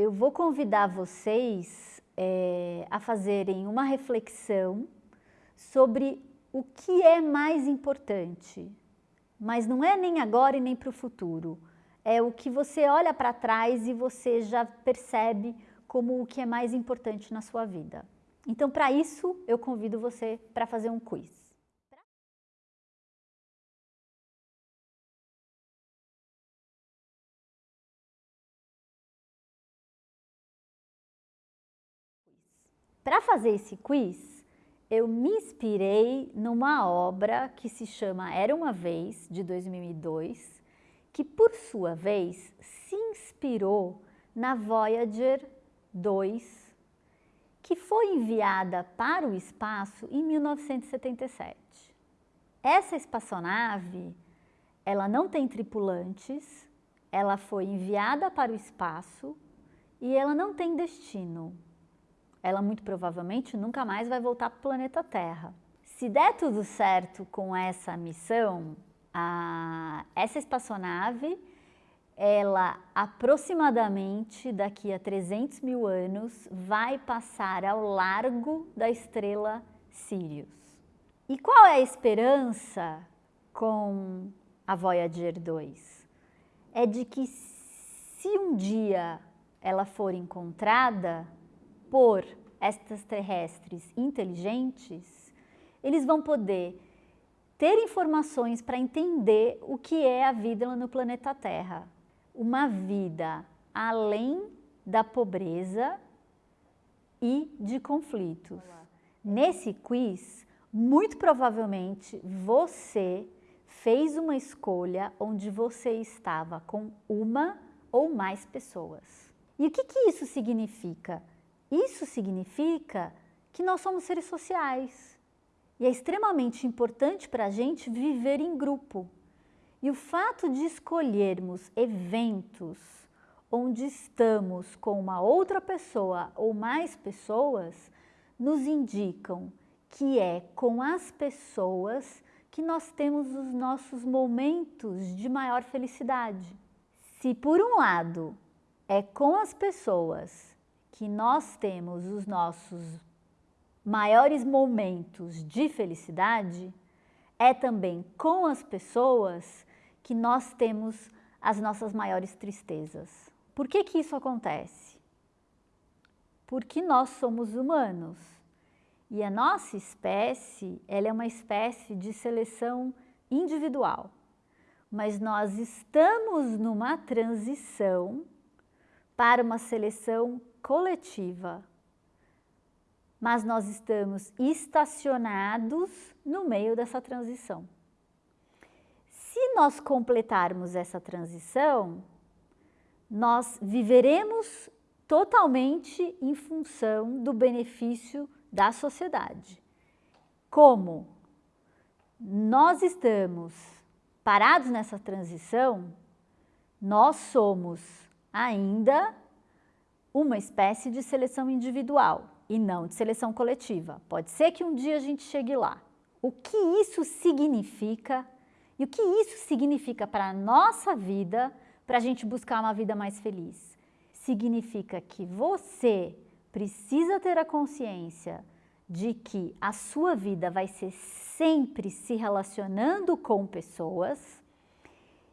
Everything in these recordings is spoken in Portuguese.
eu vou convidar vocês é, a fazerem uma reflexão sobre o que é mais importante. Mas não é nem agora e nem para o futuro. É o que você olha para trás e você já percebe como o que é mais importante na sua vida. Então, para isso, eu convido você para fazer um quiz. Para fazer esse quiz, eu me inspirei numa obra que se chama Era Uma Vez, de 2002, que por sua vez se inspirou na Voyager 2, que foi enviada para o espaço em 1977. Essa espaçonave, ela não tem tripulantes, ela foi enviada para o espaço e ela não tem destino ela muito provavelmente nunca mais vai voltar para o planeta Terra. Se der tudo certo com essa missão, a, essa espaçonave, ela aproximadamente daqui a 300 mil anos vai passar ao largo da estrela Sirius. E qual é a esperança com a Voyager 2? É de que se um dia ela for encontrada, por extraterrestres inteligentes, eles vão poder ter informações para entender o que é a vida no planeta Terra. Uma vida além da pobreza e de conflitos. Olá. Nesse quiz, muito provavelmente você fez uma escolha onde você estava com uma ou mais pessoas. E o que, que isso significa? Isso significa que nós somos seres sociais e é extremamente importante para a gente viver em grupo. E o fato de escolhermos eventos onde estamos com uma outra pessoa ou mais pessoas nos indicam que é com as pessoas que nós temos os nossos momentos de maior felicidade. Se por um lado é com as pessoas que nós temos os nossos maiores momentos de felicidade, é também com as pessoas que nós temos as nossas maiores tristezas. Por que que isso acontece? Porque nós somos humanos e a nossa espécie, ela é uma espécie de seleção individual, mas nós estamos numa transição para uma seleção coletiva, mas nós estamos estacionados no meio dessa transição. Se nós completarmos essa transição, nós viveremos totalmente em função do benefício da sociedade. Como nós estamos parados nessa transição, nós somos ainda uma espécie de seleção individual e não de seleção coletiva. Pode ser que um dia a gente chegue lá. O que isso significa e o que isso significa para a nossa vida, para a gente buscar uma vida mais feliz? Significa que você precisa ter a consciência de que a sua vida vai ser sempre se relacionando com pessoas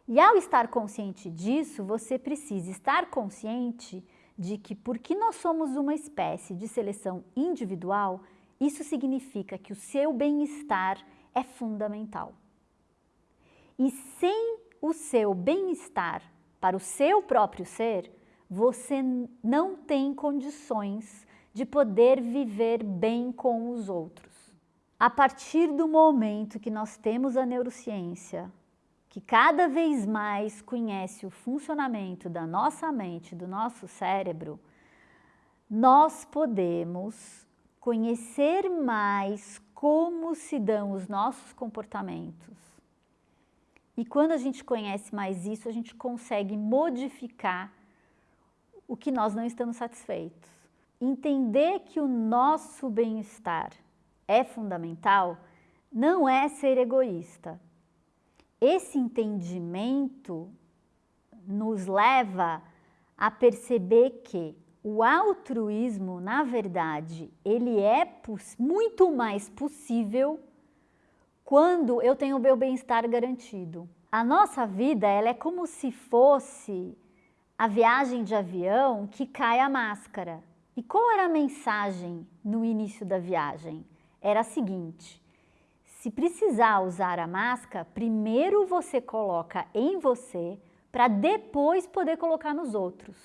e ao estar consciente disso, você precisa estar consciente de que porque nós somos uma espécie de seleção individual, isso significa que o seu bem-estar é fundamental. E sem o seu bem-estar para o seu próprio ser, você não tem condições de poder viver bem com os outros. A partir do momento que nós temos a neurociência, que cada vez mais conhece o funcionamento da nossa mente, do nosso cérebro, nós podemos conhecer mais como se dão os nossos comportamentos. E quando a gente conhece mais isso, a gente consegue modificar o que nós não estamos satisfeitos. Entender que o nosso bem-estar é fundamental não é ser egoísta, esse entendimento nos leva a perceber que o altruísmo, na verdade, ele é muito mais possível quando eu tenho o meu bem-estar garantido. A nossa vida ela é como se fosse a viagem de avião que cai a máscara. E qual era a mensagem no início da viagem? Era a seguinte, se precisar usar a máscara, primeiro você coloca em você para depois poder colocar nos outros.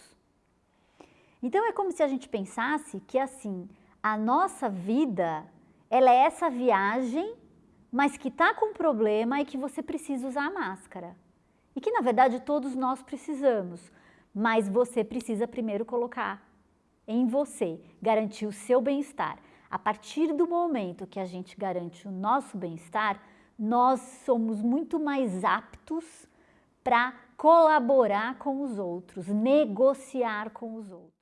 Então é como se a gente pensasse que assim, a nossa vida, ela é essa viagem, mas que está com problema e que você precisa usar a máscara. E que na verdade todos nós precisamos, mas você precisa primeiro colocar em você, garantir o seu bem-estar. A partir do momento que a gente garante o nosso bem-estar, nós somos muito mais aptos para colaborar com os outros, negociar com os outros.